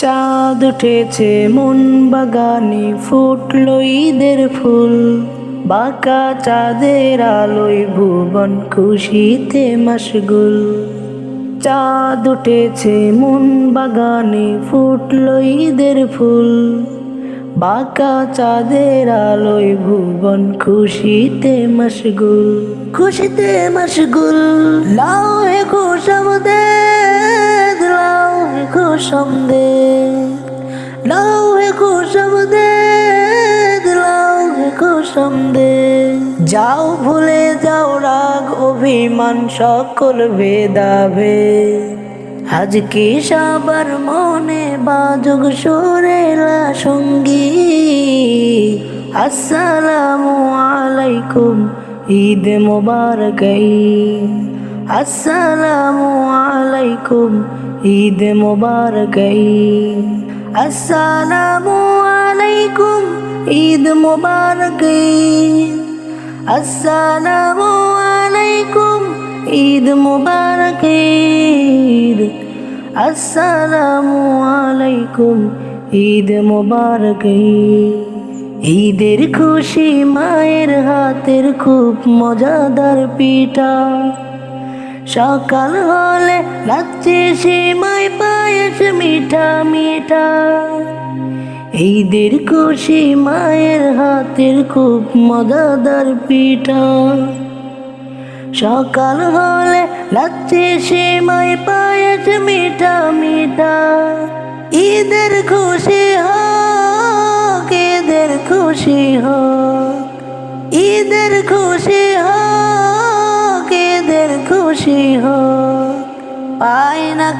চাঁদ উঠেছে, মন বাগানে ফুটলো ঈদের ফুল। বাঁকা চাঁদের আলোয় ভুবন খুশিতে মশগুল। চাঁদ উঠেছে, মন বাগানে ফুটলো ঈদের ফুল। বাঁকা চাঁদের আলোয় ভুবন খুশিতে মশগুল। খুশিতে মশগুল, লাও হে লাও হে খুশমদে লাও হে খুশমদে লাও হে খুশমদে যাও ভুলে যাও রাগ, অভিমান, সকল ভেদাভে। আজ কি সবার মনে বাজুক সুরেলা সঙ্গী। আসসালামু আলাইকুম, ঈদ মোবারক আসসালামু আলাইকুম ঈদ মোবারক আসসালামু আলাইকুম ঈদ মোবারক আসসালামু আলাইকুম ঈদ মোবারক ঈদ আসসালামু আলাইকুম ঈদ মোবারক ঈদের খুশি মায়ের হাতের খুব মজাদার পিঠা। সকাল হলে লাগছে সেমাই পায়েস মিঠা মিঠা। ঈদের খুশি মায়ের হাতের খুব মজাদার পিঠা। সকাল হলে লাগছে সেমাই পায়েস মিঠা মিঠা। ঈদের খুশি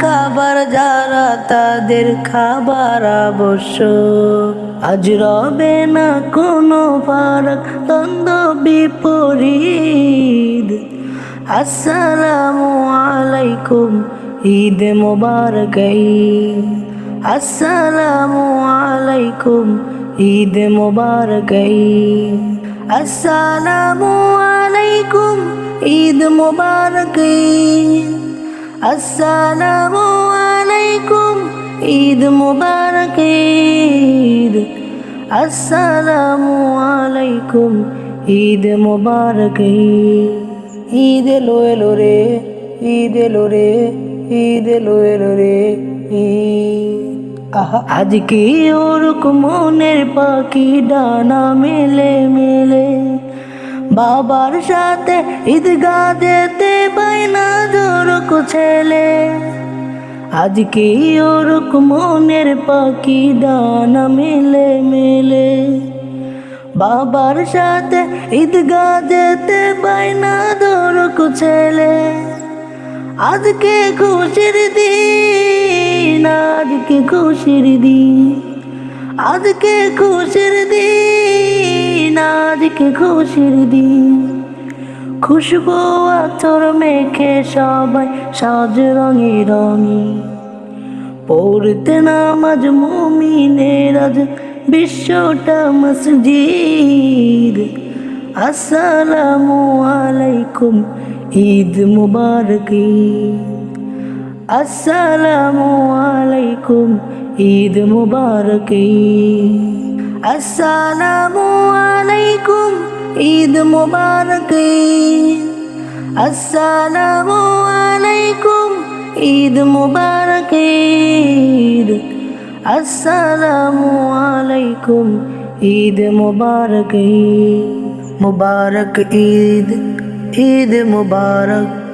খাবার যারা তাদের খাবার আবশ্যক। আজ রবে না কোনো ফারাক, দ্বন্দ্ব বিপরীত। আসসালামু আলাইকুম, ঈদ মোবারক আসসালামু আলাইকুম, ঈদ মোবারক আসসালামু আলাইকুম, ঈদ মোবারক আসসালামু আলাইকুম, ঈদ মোবারক, ঈদ। আসসালামু আলাইকুম, ঈদ মোবারক, ঈদ। এলো এলো রে, ঈদ এলো রে, ঈদ এলো এলো রে আজকে ওরকম মনের পাখি ডানা মেলে মেলে। বাবার সাথে ঈদগা যেতে বাইনা জোরক ছেলে। আজকে ওরক মনের পাখি ডানা মেলে মেলে। বাবার সাথে ঈদগা যেতে বাইনা জোরক ছেলে। আজকে খুশির দিন, আজকে খুশির দিন, আজকে খুশির দিন। আজকে খুশির দিন। খুশবু আতর মেখে সবাই সাজ রঙে রঙে। পড়তে নামাজ মুমিনের আজ বিশ্বটা মসজিদ। আসসালামু আলাইকুম, ঈদ মুবারক। আসসালামু আলাইকুম, ঈদ মুবারক। আসসালামু আলাইকুম ঈদ মুবারক আসসালামু আলাইকুম ঈদ মুবারক ঈদ আসসালামু আলাইকুম ঈদ মুবারক মুবারক ঈদ ঈদ মুবারক